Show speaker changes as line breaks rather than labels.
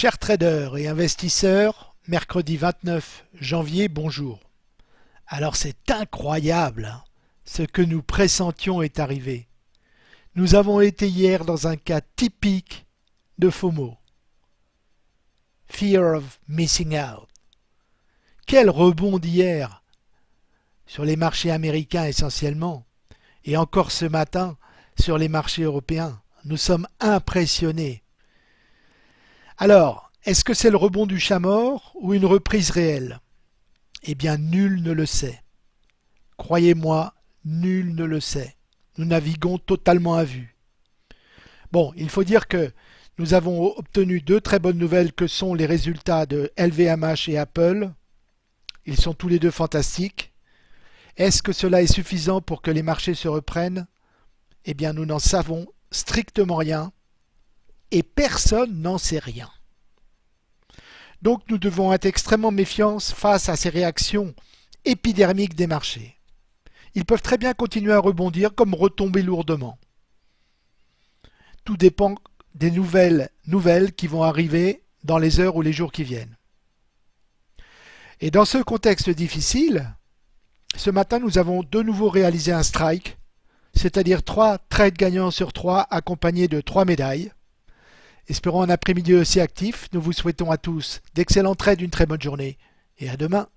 Chers traders et investisseurs, mercredi 29 janvier, bonjour. Alors c'est incroyable, hein. ce que nous pressentions est arrivé. Nous avons été hier dans un cas typique de FOMO. Fear of Missing Out. Quel rebond d'hier sur les marchés américains essentiellement, et encore ce matin sur les marchés européens. Nous sommes impressionnés. Alors, est-ce que c'est le rebond du chat mort ou une reprise réelle? Eh bien, nul ne le sait. Croyez-moi, nul ne le sait. Nous naviguons totalement à vue. Bon, il faut dire que nous avons obtenu deux très bonnes nouvelles que sont les résultats de LVMH et Apple. Ils sont tous les deux fantastiques. Est-ce que cela est suffisant pour que les marchés se reprennent? Eh bien, nous n'en savons strictement rien et personne n'en sait rien. Donc nous devons être extrêmement méfiants face à ces réactions épidermiques des marchés. Ils peuvent très bien continuer à rebondir comme retomber lourdement. Tout dépend des nouvelles nouvelles qui vont arriver dans les heures ou les jours qui viennent. Et dans ce contexte difficile, ce matin nous avons de nouveau réalisé un strike, c'est-à-dire trois trades gagnants sur trois accompagnés de trois médailles. Espérons un après-midi aussi actif. Nous vous souhaitons à tous d'excellents trades, une très bonne journée et à demain.